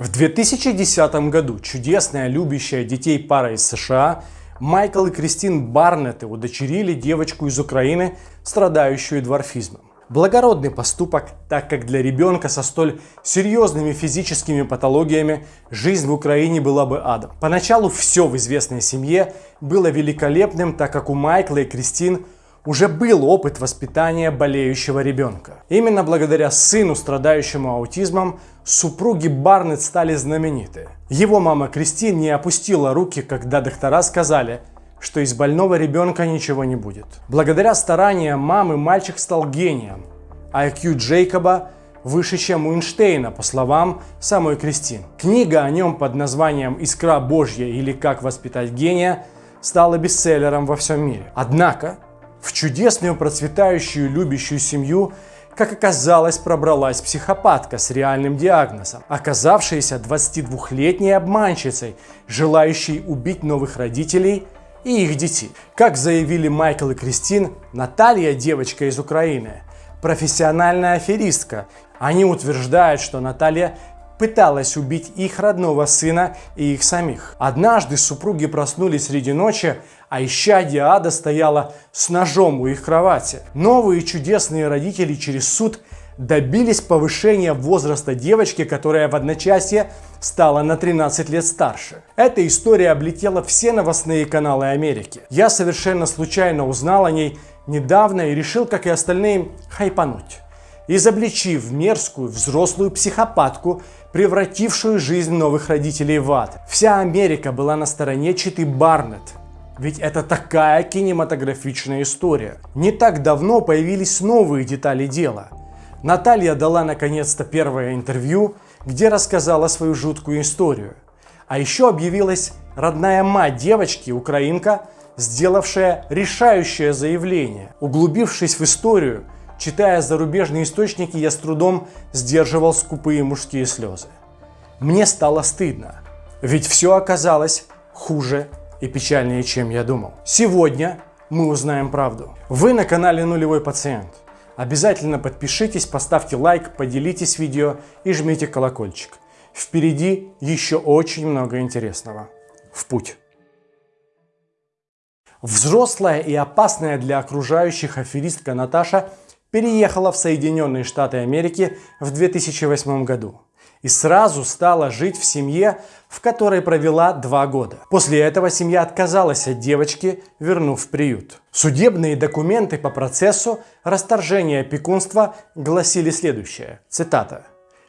В 2010 году чудесная любящая детей пара из США Майкл и Кристин Барнетты удочерили девочку из Украины, страдающую дворфизмом. Благородный поступок, так как для ребенка со столь серьезными физическими патологиями жизнь в Украине была бы адом. Поначалу все в известной семье было великолепным, так как у Майкла и Кристин уже был опыт воспитания болеющего ребенка. Именно благодаря сыну, страдающему аутизмом, супруги Барнетт стали знамениты. Его мама Кристин не опустила руки, когда доктора сказали – что из больного ребенка ничего не будет. Благодаря стараниям мамы мальчик стал гением, а IQ Джейкоба выше, чем у Эйнштейна, по словам самой Кристин. Книга о нем под названием «Искра Божья» или «Как воспитать гения» стала бестселлером во всем мире. Однако в чудесную, процветающую, любящую семью как оказалось, пробралась психопатка с реальным диагнозом, оказавшаяся 22-летней обманщицей, желающей убить новых родителей – и их детей. Как заявили Майкл и Кристин, Наталья, девочка из Украины, профессиональная аферистка. Они утверждают, что Наталья пыталась убить их родного сына и их самих. Однажды супруги проснулись среди ночи, а исчадие ада стояла с ножом у их кровати. Новые чудесные родители через суд добились повышения возраста девочки, которая в одночасье стала на 13 лет старше. Эта история облетела все новостные каналы Америки. Я совершенно случайно узнал о ней недавно и решил, как и остальные, хайпануть. Изобличив мерзкую взрослую психопатку, превратившую жизнь новых родителей в ад. Вся Америка была на стороне Читы Барнетт, ведь это такая кинематографичная история. Не так давно появились новые детали дела. Наталья дала наконец-то первое интервью, где рассказала свою жуткую историю. А еще объявилась родная мать девочки, украинка, сделавшая решающее заявление. Углубившись в историю, читая зарубежные источники, я с трудом сдерживал скупые мужские слезы. Мне стало стыдно, ведь все оказалось хуже и печальнее, чем я думал. Сегодня мы узнаем правду. Вы на канале Нулевой Пациент. Обязательно подпишитесь, поставьте лайк, поделитесь видео и жмите колокольчик. Впереди еще очень много интересного. В путь! Взрослая и опасная для окружающих аферистка Наташа переехала в Соединенные Штаты Америки в 2008 году и сразу стала жить в семье, в которой провела два года. После этого семья отказалась от девочки, вернув в приют. Судебные документы по процессу расторжения опекунства гласили следующее, цитата.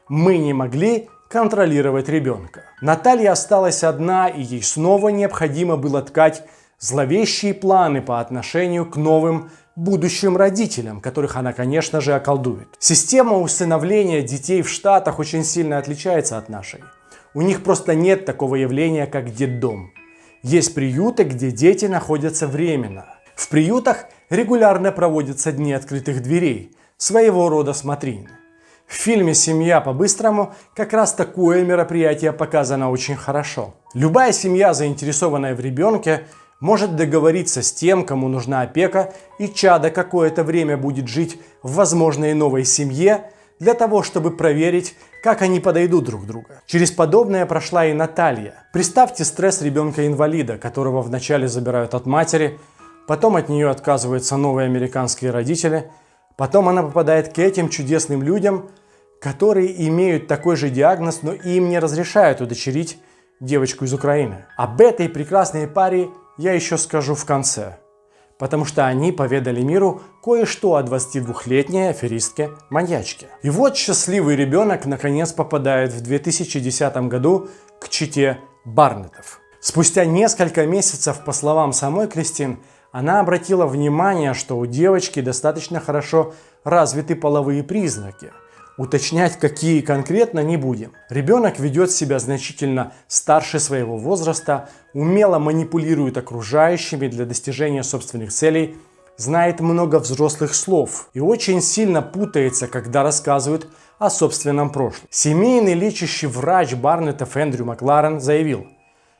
«Мы не могли контролировать ребенка. Наталья осталась одна, и ей снова необходимо было ткать зловещие планы по отношению к новым будущим родителям, которых она, конечно же, околдует. Система усыновления детей в Штатах очень сильно отличается от нашей. У них просто нет такого явления, как детдом. Есть приюты, где дети находятся временно. В приютах регулярно проводятся дни открытых дверей, своего рода смотрины. В фильме «Семья по-быстрому» как раз такое мероприятие показано очень хорошо. Любая семья, заинтересованная в ребенке, может договориться с тем, кому нужна опека, и чадо какое-то время будет жить в возможной новой семье, для того, чтобы проверить, как они подойдут друг другу. Через подобное прошла и Наталья. Представьте стресс ребенка-инвалида, которого вначале забирают от матери, потом от нее отказываются новые американские родители, потом она попадает к этим чудесным людям, которые имеют такой же диагноз, но им не разрешают удочерить девочку из Украины. Об этой прекрасной паре я еще скажу в конце, потому что они поведали миру кое-что о 22-летней аферистке-маньячке. И вот счастливый ребенок наконец попадает в 2010 году к чите Барнетов. Спустя несколько месяцев, по словам самой Кристин, она обратила внимание, что у девочки достаточно хорошо развиты половые признаки – Уточнять, какие конкретно, не будем. Ребенок ведет себя значительно старше своего возраста, умело манипулирует окружающими для достижения собственных целей, знает много взрослых слов и очень сильно путается, когда рассказывает о собственном прошлом. Семейный лечащий врач Барнета Эндрю Макларен заявил,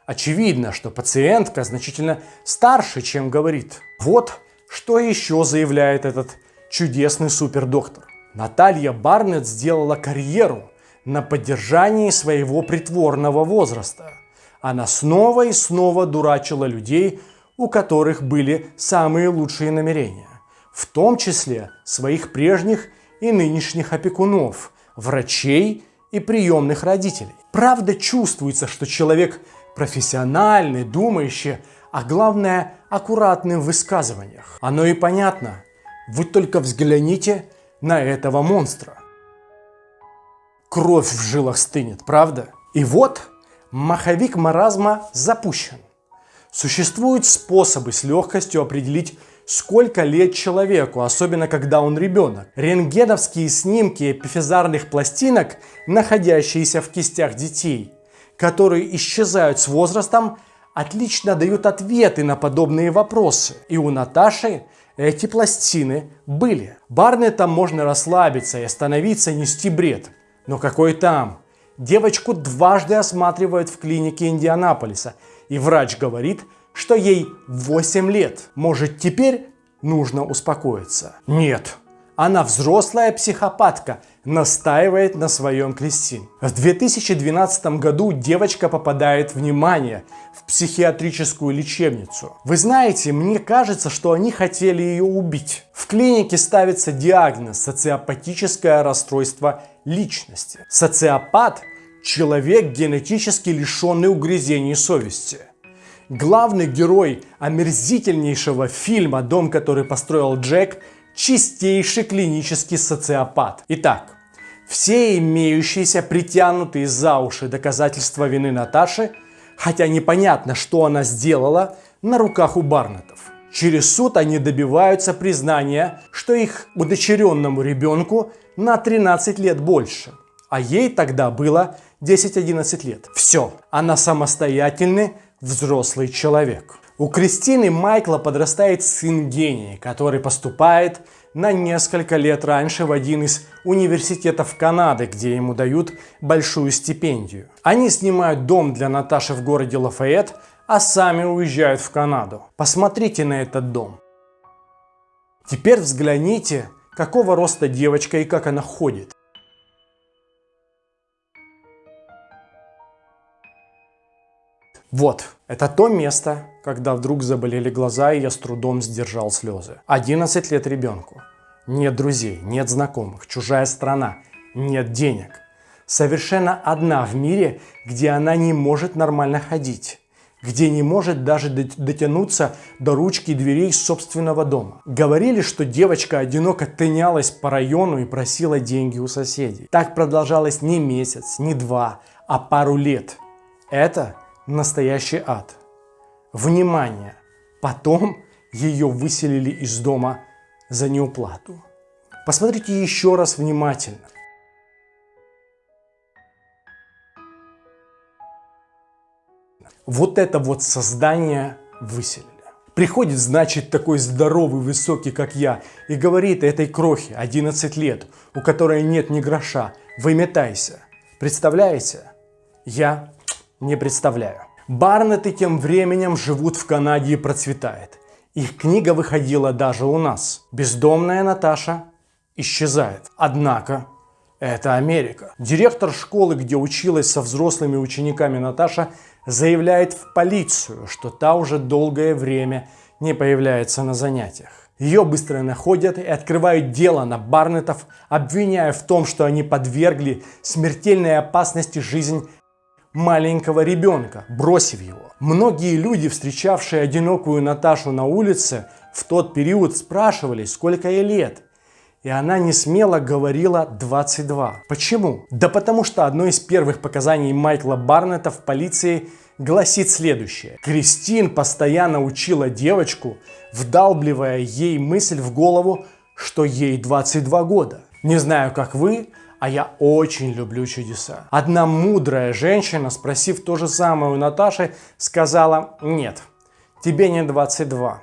очевидно, что пациентка значительно старше, чем говорит. Вот что еще заявляет этот чудесный супердоктор. Наталья Барнетт сделала карьеру, на поддержании своего притворного возраста. Она снова и снова дурачила людей, у которых были самые лучшие намерения, в том числе своих прежних и нынешних опекунов, врачей и приемных родителей. Правда чувствуется, что человек профессиональный, думающий, а главное аккуратный в высказываниях. Оно и понятно. Вы только взгляните на этого монстра. Кровь в жилах стынет, правда? И вот маховик маразма запущен. Существуют способы с легкостью определить, сколько лет человеку, особенно когда он ребенок. Рентгеновские снимки эпифизарных пластинок, находящиеся в кистях детей, которые исчезают с возрастом, отлично дают ответы на подобные вопросы. И у Наташи эти пластины были. Барнетам можно расслабиться и остановиться нести бред. Но какой там? Девочку дважды осматривают в клинике Индианаполиса, и врач говорит, что ей 8 лет. Может теперь нужно успокоиться? Нет, она взрослая психопатка, настаивает на своем Кристин. В 2012 году девочка попадает внимание в психиатрическую лечебницу. Вы знаете, мне кажется, что они хотели ее убить. В клинике ставится диагноз социопатическое расстройство личности. Социопат – человек, генетически лишенный угрызений совести. Главный герой омерзительнейшего фильма «Дом, который построил Джек» чистейший клинический социопат. Итак, все имеющиеся притянутые за уши доказательства вины Наташи, хотя непонятно, что она сделала, на руках у Барнетов. Через суд они добиваются признания, что их удочеренному ребенку на 13 лет больше, а ей тогда было 10-11 лет. Все, она самостоятельный взрослый человек. У Кристины Майкла подрастает сын гений, который поступает на несколько лет раньше в один из университетов Канады, где ему дают большую стипендию. Они снимают дом для Наташи в городе Лафайет, а сами уезжают в Канаду. Посмотрите на этот дом. Теперь взгляните, какого роста девочка и как она ходит. Вот, это то место, когда вдруг заболели глаза, и я с трудом сдержал слезы. 11 лет ребенку. Нет друзей, нет знакомых, чужая страна, нет денег. Совершенно одна в мире, где она не может нормально ходить где не может даже дотянуться до ручки дверей собственного дома. Говорили, что девочка одиноко тынялась по району и просила деньги у соседей. Так продолжалось не месяц, не два, а пару лет. Это настоящий ад. Внимание! Потом ее выселили из дома за неуплату. Посмотрите еще раз внимательно. Вот это вот создание выселили. Приходит, значит, такой здоровый, высокий, как я, и говорит этой крохе 11 лет, у которой нет ни гроша, выметайся. Представляете? Я не представляю. Барнеты тем временем живут в Канаде и процветает. Их книга выходила даже у нас. Бездомная Наташа исчезает. Однако это Америка. Директор школы, где училась со взрослыми учениками Наташа, заявляет в полицию, что та уже долгое время не появляется на занятиях. Ее быстро находят и открывают дело на Барнетов, обвиняя в том, что они подвергли смертельной опасности жизнь маленького ребенка, бросив его. Многие люди, встречавшие одинокую Наташу на улице, в тот период спрашивали, сколько ей лет. И она не смело говорила 22. Почему? Да потому что одно из первых показаний Майкла Барнета в полиции гласит следующее. Кристин постоянно учила девочку, вдалбливая ей мысль в голову, что ей 22 года. Не знаю, как вы, а я очень люблю чудеса. Одна мудрая женщина, спросив то же самое у Наташи, сказала «нет, тебе не 22»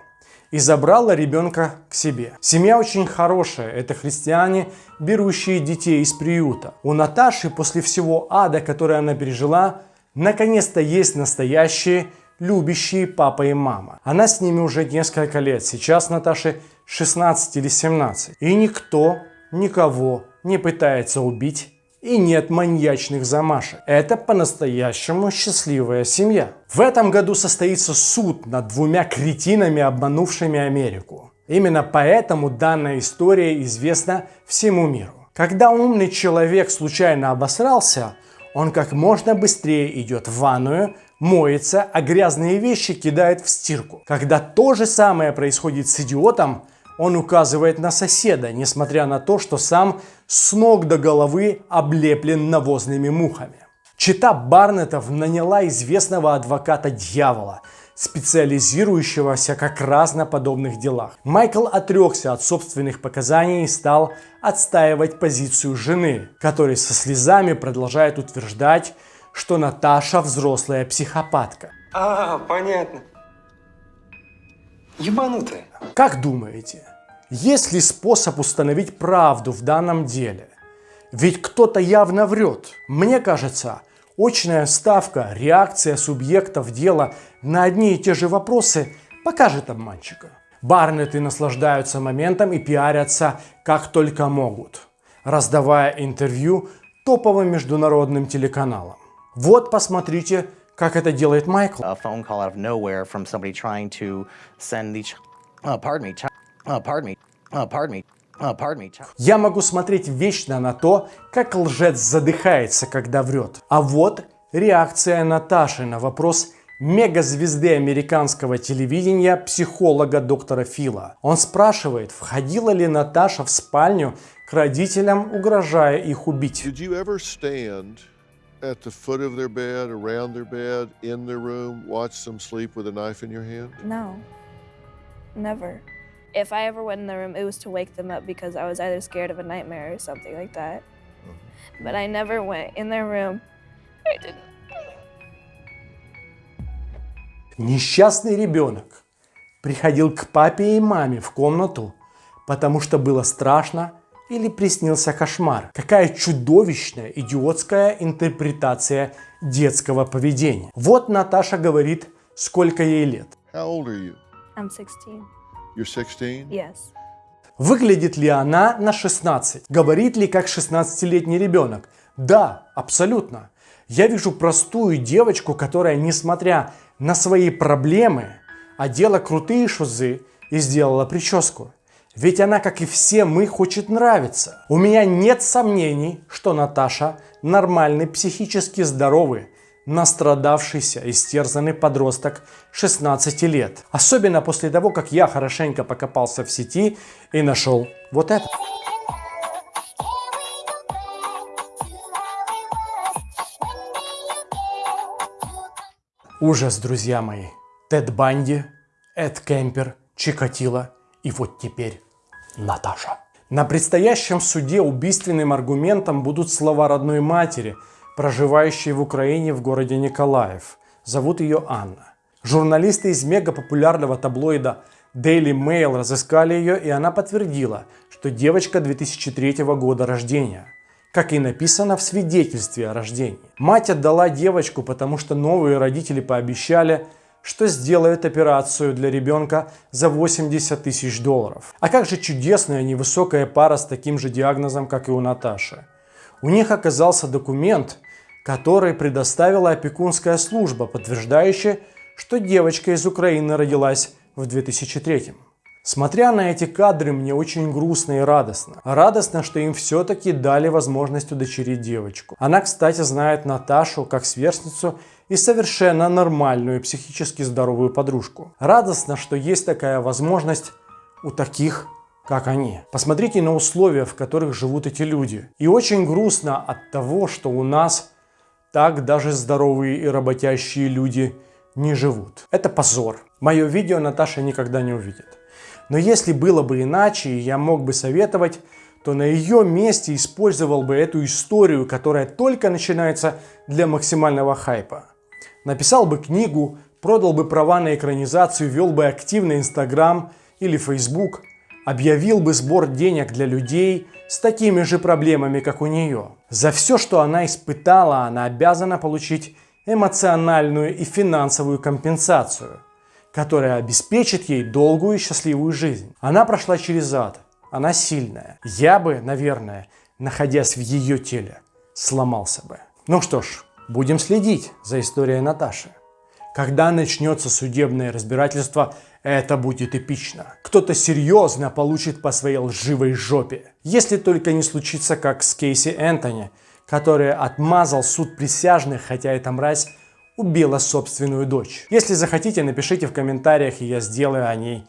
и забрала ребенка к себе. Семья очень хорошая, это христиане, берущие детей из приюта. У Наташи после всего ада, который она пережила, наконец-то есть настоящие любящие папа и мама. Она с ними уже несколько лет, сейчас Наташе 16 или 17. И никто никого не пытается убить и нет маньячных замашек. Это по-настоящему счастливая семья. В этом году состоится суд над двумя кретинами, обманувшими Америку. Именно поэтому данная история известна всему миру. Когда умный человек случайно обосрался, он как можно быстрее идет в ванную, моется, а грязные вещи кидает в стирку. Когда то же самое происходит с идиотом, он указывает на соседа, несмотря на то, что сам с ног до головы облеплен навозными мухами. Чита Барнетов наняла известного адвоката дьявола, специализирующегося как раз на подобных делах. Майкл отрекся от собственных показаний и стал отстаивать позицию жены, которая со слезами продолжает утверждать, что Наташа взрослая психопатка. А, понятно. Ебанутая. Как думаете, есть ли способ установить правду в данном деле? Ведь кто-то явно врет. Мне кажется, очная ставка, реакция субъектов дела на одни и те же вопросы покажет обманщика. Барнеты наслаждаются моментом и пиарятся как только могут, раздавая интервью топовым международным телеканалам. Вот посмотрите, как это делает Майкл. Uh, pardon me, uh, pardon me, uh, pardon me, uh, Я могу смотреть вечно на то, как лжец задыхается, когда врет. А вот реакция Наташи на вопрос мегазвезды американского телевидения, психолога доктора Фила. Он спрашивает, входила ли Наташа в спальню к родителям, угрожая их убить. Did you ever stand at the foot of their bed, around their bed, in their room, watch them sleep with a knife in your hand? No. Never. If I ever went in the room, it was to wake them up because I was either scared of a nightmare or something like that. But I never went in their room. I didn't. Несчастный ребенок приходил к папе и маме в комнату, потому что было страшно или приснился кошмар. Какая чудовищная, идиотская интерпретация детского поведения. Вот Наташа говорит, сколько ей лет. How old are you? I'm 16. You're 16? Yes. Выглядит ли она на 16? Говорит ли как 16-летний ребенок? Да, абсолютно. Я вижу простую девочку, которая, несмотря на свои проблемы, одела крутые шузы и сделала прическу. Ведь она, как и все мы, хочет нравиться. У меня нет сомнений, что Наташа нормальный, психически здоровый, настрадавшийся, истерзанный подросток 16 лет. Особенно после того, как я хорошенько покопался в сети и нашел вот это. Ужас, друзья мои. Тед Банди, Эд Кемпер, Чикатило и вот теперь Наташа. На предстоящем суде убийственным аргументом будут слова родной матери, проживающей в Украине в городе Николаев. Зовут ее Анна. Журналисты из мегапопулярного таблоида Daily Mail разыскали ее, и она подтвердила, что девочка 2003 года рождения – как и написано в свидетельстве о рождении. Мать отдала девочку, потому что новые родители пообещали, что сделают операцию для ребенка за 80 тысяч долларов. А как же чудесная невысокая пара с таким же диагнозом, как и у Наташи. У них оказался документ, который предоставила опекунская служба, подтверждающая, что девочка из Украины родилась в 2003. Смотря на эти кадры, мне очень грустно и радостно. Радостно, что им все-таки дали возможность удочерить девочку. Она, кстати, знает Наташу как сверстницу и совершенно нормальную психически здоровую подружку. Радостно, что есть такая возможность у таких как они. Посмотрите на условия, в которых живут эти люди. И очень грустно от того, что у нас так даже здоровые и работящие люди не живут. Это позор. Мое видео Наташа никогда не увидит. Но если было бы иначе, и я мог бы советовать, то на ее месте использовал бы эту историю, которая только начинается для максимального хайпа. Написал бы книгу, продал бы права на экранизацию, вел бы активно Инстаграм или Фейсбук, объявил бы сбор денег для людей с такими же проблемами, как у нее. За все, что она испытала, она обязана получить эмоциональную и финансовую компенсацию – которая обеспечит ей долгую и счастливую жизнь. Она прошла через ад, она сильная. Я бы, наверное, находясь в ее теле, сломался бы. Ну что ж, будем следить за историей Наташи. Когда начнется судебное разбирательство, это будет эпично. Кто-то серьезно получит по своей лживой жопе. Если только не случится, как с Кейси Энтони, который отмазал суд присяжных, хотя эта мразь убила собственную дочь. Если захотите, напишите в комментариях, и я сделаю о ней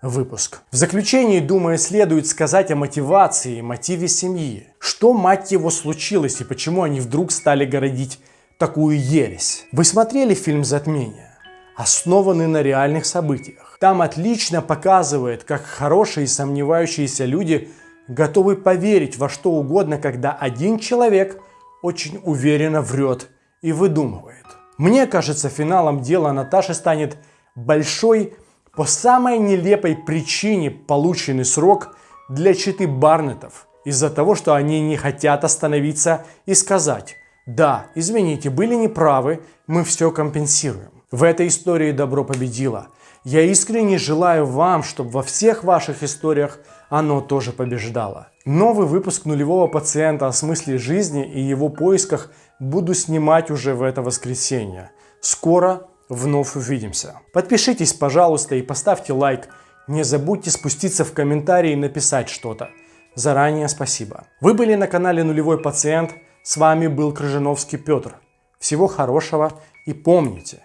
выпуск. В заключении, думаю, следует сказать о мотивации мотиве семьи. Что, мать его, случилось и почему они вдруг стали городить такую ересь? Вы смотрели фильм «Затмение»? Основанный на реальных событиях. Там отлично показывает, как хорошие и сомневающиеся люди готовы поверить во что угодно, когда один человек очень уверенно врет и выдумывает. Мне кажется, финалом дела Наташи станет большой по самой нелепой причине полученный срок для читы Барнетов из-за того, что они не хотят остановиться и сказать «Да, извините, были неправы, мы все компенсируем». В этой истории добро победило. Я искренне желаю вам, чтобы во всех ваших историях оно тоже побеждало. Новый выпуск нулевого пациента о смысле жизни и его поисках буду снимать уже в это воскресенье. Скоро вновь увидимся. Подпишитесь, пожалуйста, и поставьте лайк. Не забудьте спуститься в комментарии и написать что-то. Заранее спасибо. Вы были на канале Нулевой Пациент. С вами был Крыжиновский Петр. Всего хорошего и помните,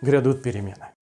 грядут перемены.